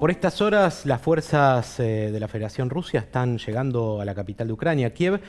Por estas horas, las fuerzas eh, de la Federación Rusia están llegando a la capital de Ucrania, Kiev,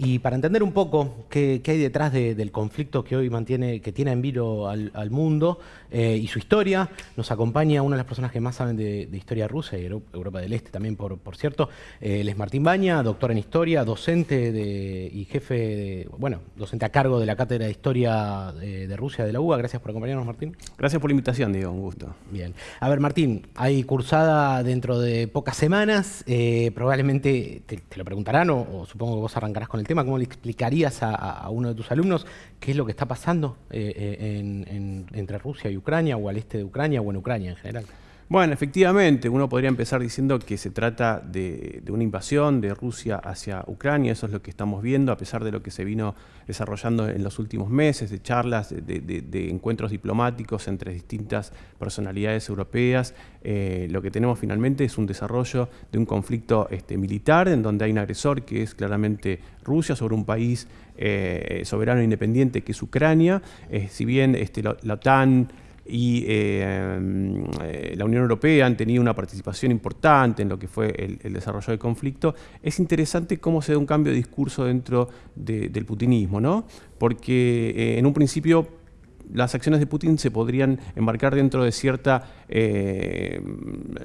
y para entender un poco qué, hay detrás del conflicto que hoy mantiene, que tiene en vilo al, mundo eh, y su historia, nos acompaña una de las personas que más saben de, historia rusa y Europa del Este también, por, por cierto. Eh, él es Martín Baña, doctor en historia, docente de, y jefe, de, bueno, docente a cargo de la Cátedra de Historia de, Rusia de la UBA. Gracias por acompañarnos, Martín. Gracias por la invitación, Diego, un gusto. Bien. A ver, Martín, hay cursada dentro de pocas semanas, eh, probablemente te, lo preguntarán o, o supongo que vos arrancarás con el tema, ¿cómo le explicarías a, uno de tus alumnos qué es lo que está pasando eh, eh, entre Rusia y Ucrania o al este de Ucrania o en Ucrania en general? Bueno, efectivamente, uno podría empezar diciendo que se trata de, una invasión de Rusia hacia Ucrania, eso es lo que estamos viendo, a pesar de lo que se vino desarrollando en los últimos meses, de charlas, de, encuentros diplomáticos entre distintas personalidades europeas. Eh, lo que tenemos finalmente es un desarrollo de un conflicto este, militar, en donde hay un agresor que es claramente Rusia sobre un país eh, soberano e independiente que es Ucrania. Eh, si bien este, la OTAN y eh, eh, la Unión Europea han tenido una participación importante en lo que fue el, desarrollo del conflicto, es interesante cómo se da un cambio de discurso dentro del putinismo, ¿no? porque eh, en un principio las acciones de Putin se podrían embarcar dentro de cierta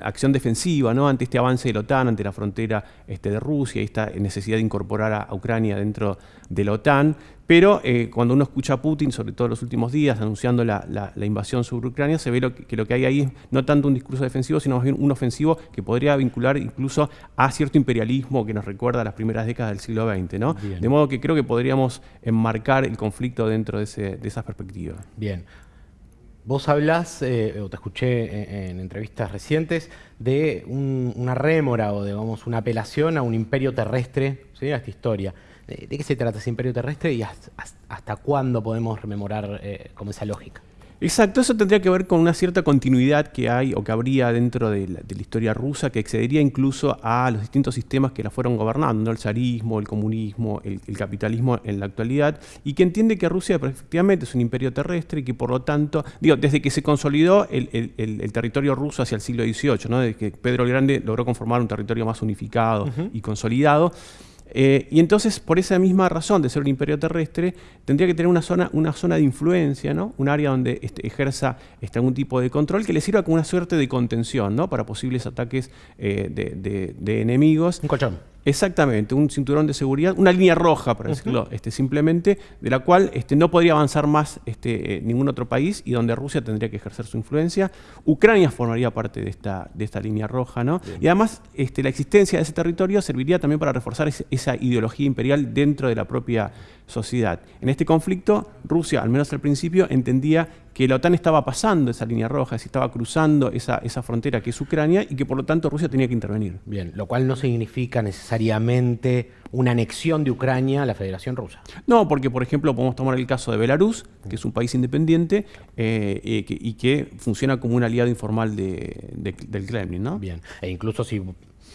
acción defensiva ¿no? ante este avance de la OTAN, ante la frontera este, de Rusia y esta necesidad de incorporar a Ucrania dentro de la OTAN. Pero eh, cuando uno escucha a Putin, sobre todo en los últimos días, anunciando la, invasión sobre Ucrania, se ve que lo que hay ahí es no tanto un discurso defensivo, sino más bien un ofensivo que podría vincular incluso a cierto imperialismo que nos recuerda a las primeras décadas del siglo XX. ¿no? De modo que creo que podríamos enmarcar el conflicto dentro de, esas perspectivas. Bien. Vos hablas, eh, o te escuché en, entrevistas recientes, de una rémora o digamos una apelación a un imperio terrestre, ¿sí? a esta historia. ¿De, qué se trata ese imperio terrestre y hasta, cuándo podemos rememorar eh, como esa lógica? Exacto, eso tendría que ver con una cierta continuidad que hay o que habría dentro de la, historia rusa que excedería incluso a los distintos sistemas que la fueron gobernando, el zarismo, el comunismo, el, capitalismo en la actualidad, y que entiende que Rusia efectivamente es un imperio terrestre y que por lo tanto, digo, desde que se consolidó el, territorio ruso hacia el siglo XVIII, ¿no? desde que Pedro el Grande logró conformar un territorio más unificado y consolidado, eh, y entonces, por esa misma razón de ser un imperio terrestre, tendría que tener una zona, una zona de influencia, ¿no? un área donde este, ejerza este, algún tipo de control que le sirva como una suerte de contención ¿no? para posibles ataques eh, de, enemigos. Un colchón. Exactamente, un cinturón de seguridad, una línea roja, para decirlo este, simplemente, de la cual este, no podría avanzar más este, eh, ningún otro país y donde Rusia tendría que ejercer su influencia. Ucrania formaría parte de esta, de esta línea roja, ¿no? Y además este, la existencia de ese territorio serviría también para reforzar esa ideología imperial dentro de la propia sociedad. En este conflicto, Rusia, al menos al principio, entendía que la OTAN estaba pasando esa línea roja, si estaba cruzando esa, esa frontera que es Ucrania y que por lo tanto Rusia tenía que intervenir. Bien, lo cual no significa necesariamente una anexión de Ucrania a la Federación Rusa. No, porque por ejemplo podemos tomar el caso de Belarus, que es un país independiente eh, eh, y que funciona como un aliado informal del Kremlin. ¿no? Bien, e incluso si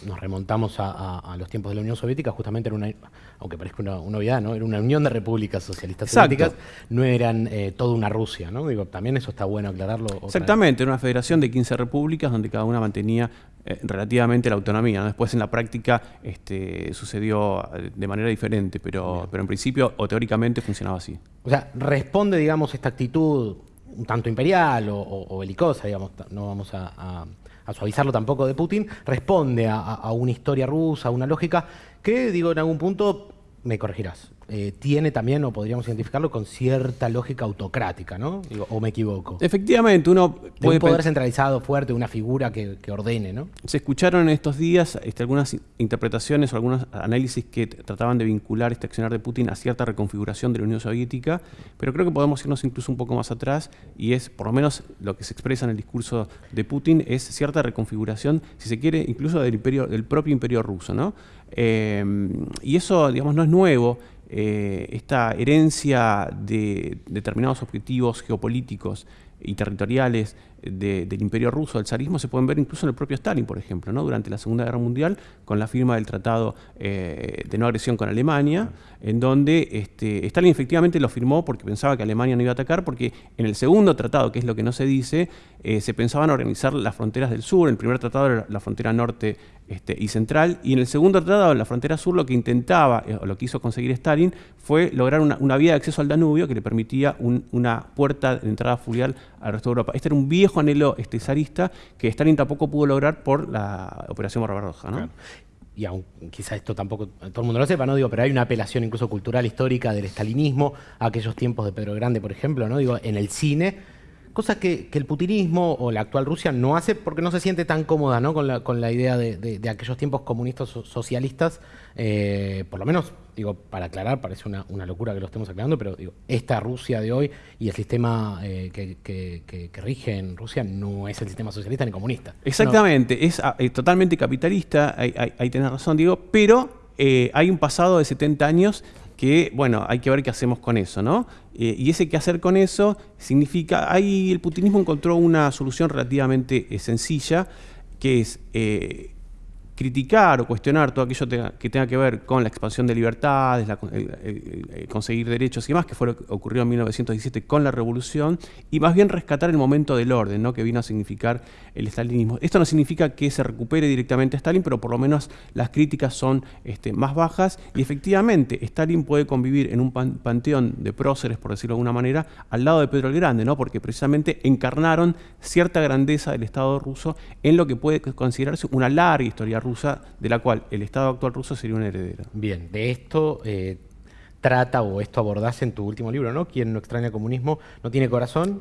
nos remontamos a, los tiempos de la Unión Soviética, justamente era una, aunque parezca una, novedad, ¿no? Era una unión de repúblicas socialistas soviéticas, no eran eh, toda una Rusia, ¿no? Digo, también eso está bueno aclararlo. Exactamente, era una federación de 15 repúblicas donde cada una mantenía eh, relativamente la autonomía. Después en la práctica este, sucedió eh, de manera diferente, pero, pero en principio o teóricamente funcionaba así. O sea, responde, digamos, esta actitud un tanto imperial o, belicosa, digamos, no vamos a a suavizarlo tampoco de Putin, responde a, una historia rusa, a una lógica que, digo, en algún punto, me corregirás, eh, tiene también, o podríamos identificarlo, con cierta lógica autocrática, ¿no? ¿O me equivoco? Efectivamente, uno puede... un poder centralizado fuerte, una figura que, ordene, ¿no? Se escucharon en estos días este, algunas interpretaciones o algunos análisis que trataban de vincular este accionar de Putin a cierta reconfiguración de la Unión Soviética, pero creo que podemos irnos incluso un poco más atrás y es, por lo menos lo que se expresa en el discurso de Putin, es cierta reconfiguración, si se quiere, incluso del, imperio, del propio imperio ruso, ¿no? Eh, y eso, digamos, no es nuevo. Eh, esta herencia de determinados objetivos geopolíticos y territoriales del imperio ruso, del zarismo, se pueden ver incluso en el propio Stalin, por ejemplo, ¿no? durante la Segunda Guerra Mundial, con la firma del Tratado eh, de no agresión con Alemania, en donde este, Stalin efectivamente lo firmó porque pensaba que Alemania no iba a atacar, porque en el segundo tratado, que es lo que no se dice, eh, se pensaban organizar las fronteras del sur, el primer tratado era la frontera norte este, y central, y en el segundo tratado, la frontera sur, lo que intentaba, eh, o lo que hizo conseguir Stalin, fue lograr una, vía de acceso al Danubio que le permitía una puerta de entrada fluvial al resto de Europa. Este era un viejo anhelo este, zarista que Stalin tampoco pudo lograr por la Operación Barbaroja. ¿no? y aún quizá esto tampoco todo el mundo lo sepa, ¿no? Digo, pero hay una apelación incluso cultural histórica del estalinismo a aquellos tiempos de Pedro Grande, por ejemplo, ¿no? Digo, en el cine cosa que, el putinismo o la actual Rusia no hace porque no se siente tan cómoda ¿no? con, la, con la idea de, aquellos tiempos comunistas socialistas, eh, por lo menos, digo, para aclarar, parece una, locura que lo estemos aclarando, pero digo, esta Rusia de hoy y el sistema eh, que, rige en Rusia no es el sistema socialista ni comunista. Exactamente, es, ah, totalmente capitalista, ahí, ahí, tenés razón, digo, pero eh, hay un pasado de 70 años que, bueno, hay que ver qué hacemos con eso, ¿no? Eh, y ese qué hacer con eso significa, ahí el putinismo encontró una solución relativamente eh, sencilla, que es eh, criticar o cuestionar todo aquello que tenga que ver con la expansión de libertades, conseguir derechos y demás, que fue lo que ocurrió en 1917 con la revolución, y más bien rescatar el momento del orden, ¿no? que vino a significar el estalinismo. Esto no significa que se recupere directamente Stalin, pero por lo menos las críticas son este, más bajas, y efectivamente Stalin puede convivir en un panteón de próceres, por decirlo de alguna manera, al lado de Pedro el Grande, ¿no? porque precisamente encarnaron cierta grandeza del Estado ruso en lo que puede considerarse una larga historia rusa, de la cual el Estado actual ruso sería un heredero. Bien, de esto eh, trata o esto abordás en tu último libro, ¿no? Quien no extraña el comunismo no tiene corazón.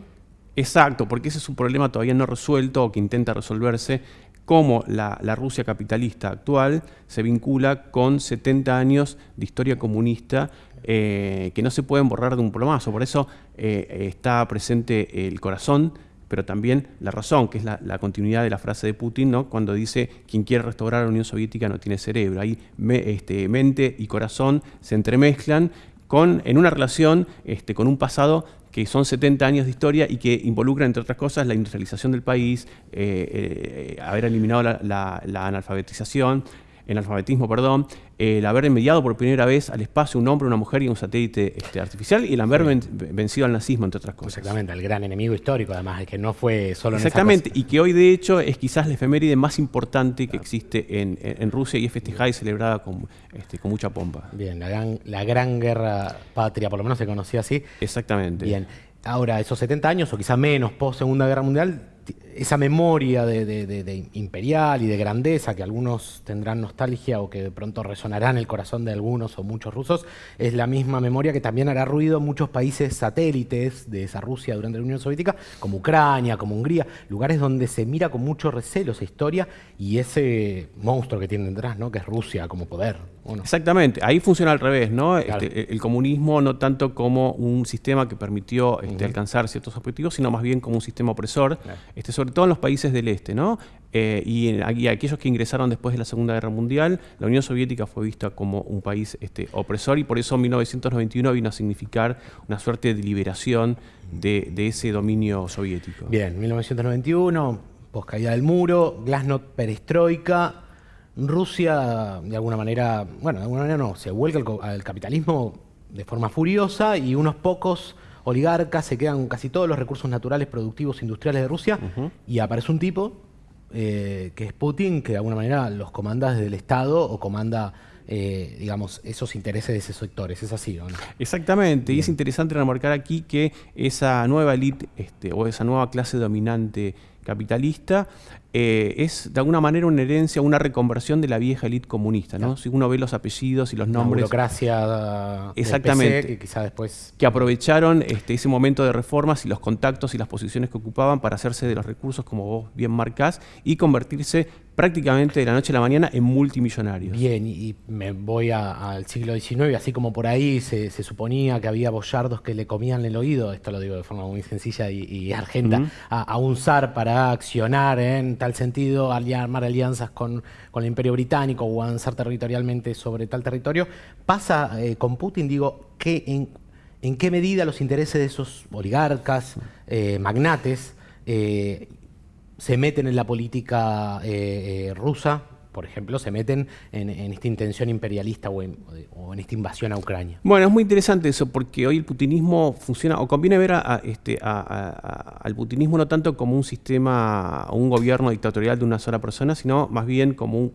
Exacto, porque ese es un problema todavía no resuelto o que intenta resolverse, cómo la, Rusia capitalista actual se vincula con 70 años de historia comunista eh, que no se pueden borrar de un plomazo. Por eso eh, está presente el corazón pero también la razón, que es la, continuidad de la frase de Putin, ¿no? cuando dice quien quiere restaurar la Unión Soviética no tiene cerebro. Ahí este, mente y corazón se entremezclan con, en una relación este, con un pasado que son 70 años de historia y que involucra, entre otras cosas, la industrialización del país, eh, eh, haber eliminado la analfabetización, en alfabetismo, perdón, el haber enviado por primera vez al espacio un hombre, una mujer y un satélite este, artificial y el haber vencido al nazismo, entre otras cosas. Exactamente, el gran enemigo histórico, además, que no fue solo Exactamente, y que hoy de hecho es quizás la efeméride más importante que existe en, Rusia y es festejada y celebrada con, este, con mucha pompa. Bien, la gran, la gran guerra patria, por lo menos se conocía así. Exactamente. Bien, ahora esos 70 años o quizás menos post Segunda Guerra Mundial esa memoria de, imperial y de grandeza que algunos tendrán nostalgia o que de pronto resonará en el corazón de algunos o muchos rusos, es la misma memoria que también hará ruido en muchos países satélites de esa Rusia durante la Unión Soviética, como Ucrania, como Hungría, lugares donde se mira con mucho recelo esa historia y ese monstruo que tiene detrás, ¿no? que es Rusia como poder. Exactamente, ahí funciona al revés, ¿no? Este, el comunismo no tanto como un sistema que permitió este, alcanzar ciertos objetivos, sino más bien como un sistema opresor, este, sobre todo en los países del este, ¿no? Eh, y, en, aquellos que ingresaron después de la Segunda Guerra Mundial, la Unión Soviética fue vista como un país este, opresor y por eso 1991 vino a significar una suerte de liberación de, ese dominio soviético. Bien, 1991, caída del muro, glasnost perestroika, Rusia, de alguna manera, bueno, de alguna manera no, se vuelca al, capitalismo de forma furiosa y unos pocos oligarcas se quedan con casi todos los recursos naturales, productivos, industriales de Rusia y aparece un tipo eh, que es Putin, que de alguna manera los comanda desde el Estado o comanda eh, digamos, esos intereses de esos sectores. ¿Es así o no? Exactamente, y es interesante remarcar aquí que esa nueva élite este, o esa nueva clase dominante capitalista eh, es de alguna manera una herencia, una reconversión de la vieja élite comunista, ¿no? Si uno ve los apellidos y los nombres. La burocracia exactamente, que quizá después. Que aprovecharon este, ese momento de reformas y los contactos y las posiciones que ocupaban para hacerse de los recursos, como vos bien marcás, y convertirse prácticamente de la noche a la mañana en multimillonarios. Bien, y me voy al siglo XIX, así como por ahí se, suponía que había boyardos que le comían el oído, esto lo digo de forma muy sencilla y, argenta, a, un zar para accionar en tal sentido, armar alianzas con, el imperio británico o avanzar territorialmente sobre tal territorio. Pasa eh, con Putin, digo, que en qué medida los intereses de esos oligarcas, eh, magnates, eh, se meten en la política rusa por ejemplo, se meten en, esta intención imperialista o en, esta invasión a Ucrania. Bueno, es muy interesante eso, porque hoy el putinismo funciona, o conviene ver este, al putinismo no tanto como un sistema o un gobierno dictatorial de una sola persona, sino más bien como un,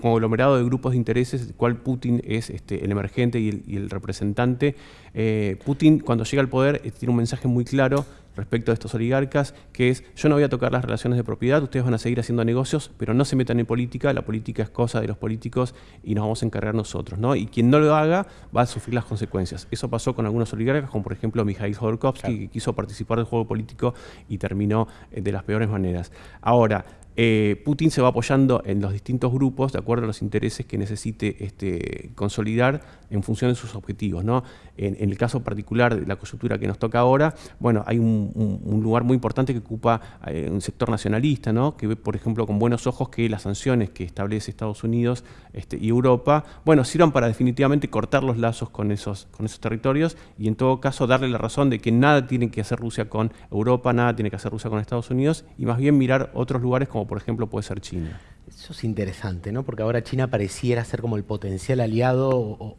conglomerado de grupos de intereses, del cual Putin es este, el emergente y el, representante. Eh, Putin, cuando llega al poder, eh, tiene un mensaje muy claro respecto a estos oligarcas, que es yo no voy a tocar las relaciones de propiedad, ustedes van a seguir haciendo negocios, pero no se metan en política, la política es cosa de los políticos y nos vamos a encargar nosotros. ¿no? Y quien no lo haga va a sufrir las consecuencias. Eso pasó con algunos oligarcas, como por ejemplo Mikhail Khodorkovsky, que quiso participar del juego político y terminó eh, de las peores maneras. Ahora, eh, Putin se va apoyando en los distintos grupos de acuerdo a los intereses que necesite este, consolidar en función de sus objetivos. ¿no? En, el caso particular de la coyuntura que nos toca ahora, bueno, hay un, lugar muy importante que ocupa eh, un sector nacionalista, ¿no? que ve, por ejemplo, con buenos ojos que las sanciones que establece Estados Unidos este, y Europa, bueno, sirvan para definitivamente cortar los lazos con esos, con esos territorios y en todo caso darle la razón de que nada tiene que hacer Rusia con Europa, nada tiene que hacer Rusia con Estados Unidos y más bien mirar otros lugares como por ejemplo puede ser China. Eso es interesante, ¿no? Porque ahora China pareciera ser como el potencial aliado o,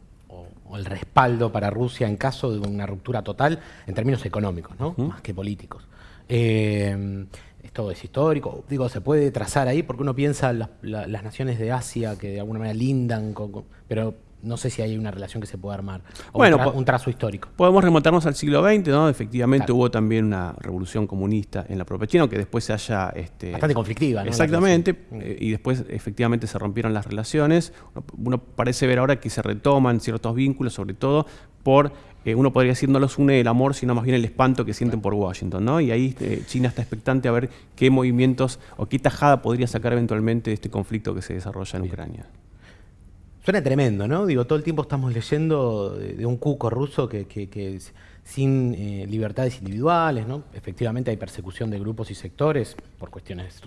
el respaldo para Rusia en caso de una ruptura total en términos económicos, ¿no? Más que políticos. Eh, esto es histórico, digo, se puede trazar ahí porque uno piensa las, las naciones de Asia que de alguna manera lindan, pero no sé si hay una relación que se pueda armar, bueno, un, trazo histórico. Podemos remontarnos al siglo XX, ¿no? Efectivamente hubo también una revolución comunista en la propia China, que después se haya... Este, Bastante conflictiva, ¿no? Exactamente, eh, y después efectivamente se rompieron las relaciones. Uno, parece ver ahora que se retoman ciertos vínculos, sobre todo por, eh, uno podría decir, no los une el amor, sino más bien el espanto que sienten por Washington, ¿no? Y ahí eh, China está expectante a ver qué movimientos o qué tajada podría sacar eventualmente de este conflicto que se desarrolla en Ucrania. Suena tremendo, ¿no? Digo, todo el tiempo estamos leyendo de, un cuco ruso que, que, sin eh, libertades individuales, ¿no? Efectivamente hay persecución de grupos y sectores por cuestiones,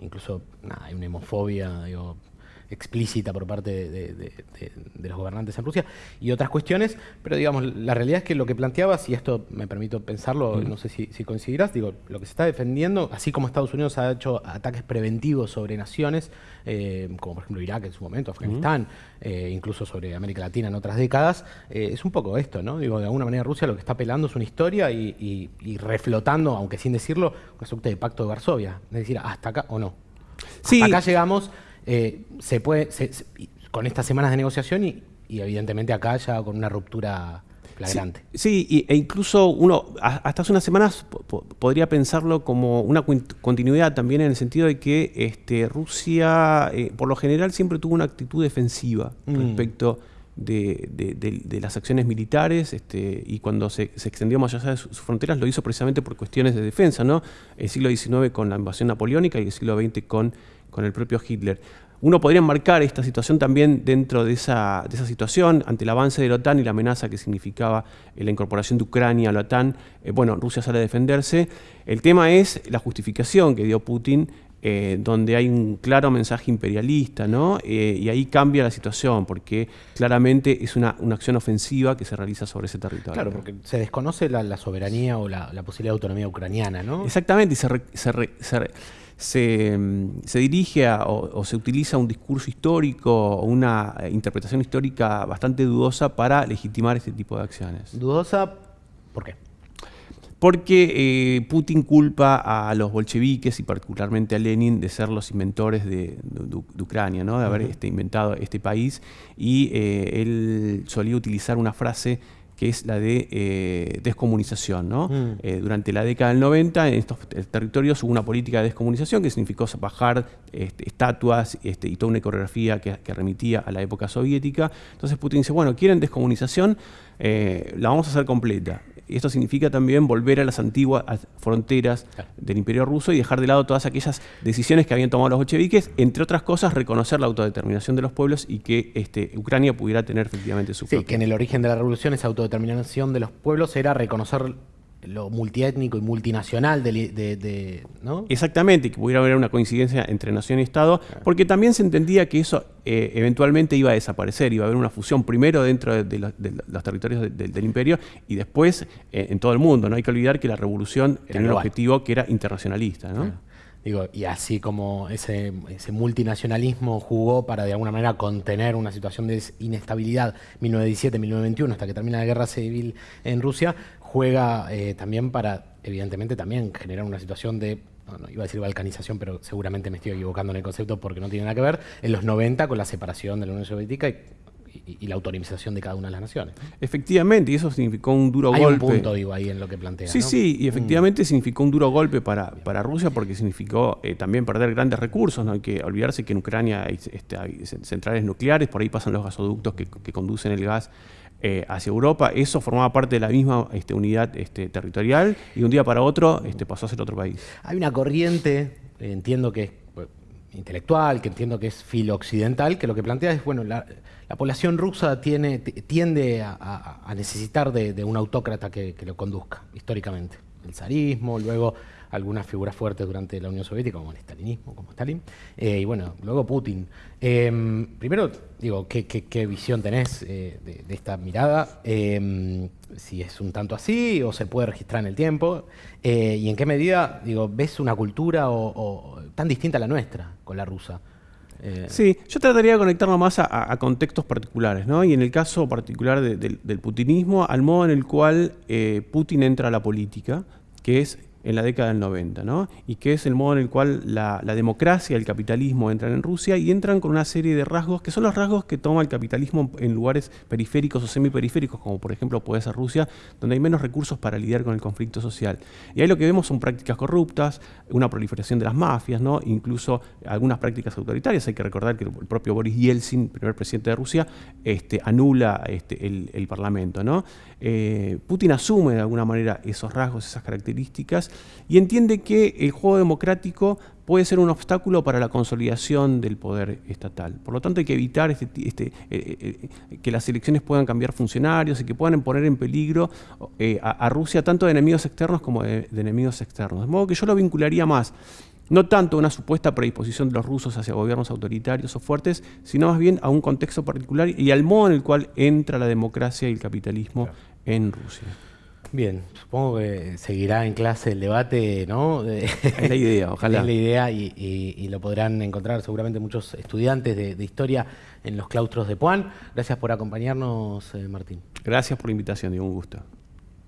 incluso nada, hay una hemofobia, digo, explícita por parte de, los gobernantes en Rusia y otras cuestiones, pero digamos, la realidad es que lo que planteabas, y esto me permito pensarlo, no sé si, coincidirás, digo, lo que se está defendiendo, así como Estados Unidos ha hecho ataques preventivos sobre naciones, eh, como por ejemplo Irak en su momento, Afganistán, eh, incluso sobre América Latina en otras décadas, eh, es un poco esto, ¿no? Digo, de alguna manera Rusia lo que está apelando es una historia y, reflotando, aunque sin decirlo, un suerte de pacto de Varsovia, es decir, hasta acá o no. Hasta acá llegamos eh, se puede, con estas semanas de negociación y, evidentemente acá ya con una ruptura flagrante. Sí, e incluso uno hasta hace unas semanas podría pensarlo como una continuidad también en el sentido de que este, Rusia eh, por lo general siempre tuvo una actitud defensiva mm. respecto de, las acciones militares este, y cuando se, extendió más allá de sus, fronteras lo hizo precisamente por cuestiones de defensa, ¿no? El siglo XIX con la invasión napoleónica y el siglo XX con con el propio Hitler. Uno podría marcar esta situación también dentro de esa, esa, situación, ante el avance de la OTAN y la amenaza que significaba eh, la incorporación de Ucrania a la OTAN. Eh, bueno, Rusia sale a defenderse. El tema es la justificación que dio Putin, eh, donde hay un claro mensaje imperialista, ¿no? y ahí cambia la situación, porque claramente es una, acción ofensiva que se realiza sobre ese territorio. Claro, porque se desconoce la, soberanía o la, posibilidad de autonomía ucraniana, ¿no? Exactamente, y se, se se, dirige o, se utiliza un discurso histórico o una interpretación histórica bastante dudosa para legitimar este tipo de acciones. ¿Dudosa? ¿Por qué? Porque eh, Putin culpa a los bolcheviques y particularmente a Lenin de ser los inventores de, Ucrania, ¿no? de haber este, inventado este país. Y eh, él solía utilizar una frase que es la de eh, descomunización. ¿no? Mm. Eh, durante la década del 90 en estos territorios hubo una política de descomunización que significó bajar este, estatuas este, y toda una coreografía que, remitía a la época soviética. Entonces Putin dice, bueno, quieren descomunización, eh, la vamos a hacer completa. Esto significa también volver a las antiguas fronteras del Imperio Ruso y dejar de lado todas aquellas decisiones que habían tomado los bolcheviques, entre otras cosas, reconocer la autodeterminación de los pueblos y que este, Ucrania pudiera tener efectivamente su Sí, que en el origen de la revolución esa autodeterminación de los pueblos era reconocer lo multiétnico y multinacional de, ¿no? Exactamente, que pudiera haber una coincidencia entre nación y Estado, porque también se entendía que eso eh, eventualmente iba a desaparecer, iba a haber una fusión primero dentro de, los territorios del imperio y después eh, en todo el mundo. No hay que olvidar que la revolución tenía un objetivo que era internacionalista. Digo, y así como ese, ese, multinacionalismo jugó para de alguna manera contener una situación de inestabilidad 1917-1921 hasta que termina la guerra civil en Rusia, juega eh, también para, evidentemente, también generar una situación de no, iba a decir balcanización, pero seguramente me estoy equivocando en el concepto porque no tiene nada que ver, en los 90 con la separación de la Unión Soviética y y, la autonomización de cada una de las naciones. Efectivamente, y eso significó un duro golpe. Hay un punto, digo, ahí en lo que plantea. Sí, sí, y efectivamente significó un duro golpe para, para Rusia porque significó eh, también perder grandes recursos. No hay que olvidarse que en Ucrania este, hay, centrales nucleares, por ahí pasan los gasoductos que, conducen el gas eh, hacia Europa. Eso formaba parte de la misma este, unidad este, territorial y de un día para otro este, pasó a ser otro país. Hay una corriente, entiendo que es intelectual, que entiendo que es filo occidental, que lo que plantea es, bueno, la, población rusa tiene, tiende a, necesitar de, un autócrata que, lo conduzca, históricamente. El zarismo, luego algunas figuras fuertes durante la Unión Soviética, como el stalinismo, como Stalin, eh, y bueno, luego Putin. Em, primero, digo, ¿qué, visión tenés eh, de, esta mirada? Em, si es un tanto así o se puede registrar en el tiempo, eh, y en qué medida, digo, ves una cultura tan distinta a la nuestra con la rusa. Sí, yo trataría de conectarlo más a, contextos particulares, ¿no? Y en el caso particular del putinismo, al modo en el cual Putin entra a la política, que es en la década del 90, ¿no? y que es el modo en el cual la, democracia y el capitalismo entran en Rusia y entran con una serie de rasgos que son los rasgos que toma el capitalismo en lugares periféricos o semiperiféricos, como por ejemplo puede ser Rusia, donde hay menos recursos para lidiar con el conflicto social. Y ahí lo que vemos son prácticas corruptas, una proliferación de las mafias, ¿no? incluso algunas prácticas autoritarias. Hay que recordar que el propio Boris Yeltsin, primer presidente de Rusia, este, anula este, el, Parlamento. ¿no? Eh, Putin asume de alguna manera esos rasgos, esas características, y entiende que el juego democrático puede ser un obstáculo para la consolidación del poder estatal. Por lo tanto, hay que evitar este, este, eh, eh, que las elecciones puedan cambiar funcionarios y que puedan poner en peligro eh, a, Rusia tanto de enemigos externos como de, enemigos externos. De modo que yo lo vincularía más no tanto a una supuesta predisposición de los rusos hacia gobiernos autoritarios o fuertes, sino más bien a un contexto particular y al modo en el cual entra la democracia y el capitalismo en Rusia. Bien, supongo que seguirá en clase el debate, ¿no? Es la idea, ojalá. Es la idea y, lo podrán encontrar seguramente muchos estudiantes de, historia en los claustros de Puan. Gracias por acompañarnos, eh, Martín. Gracias por la invitación, y un gusto.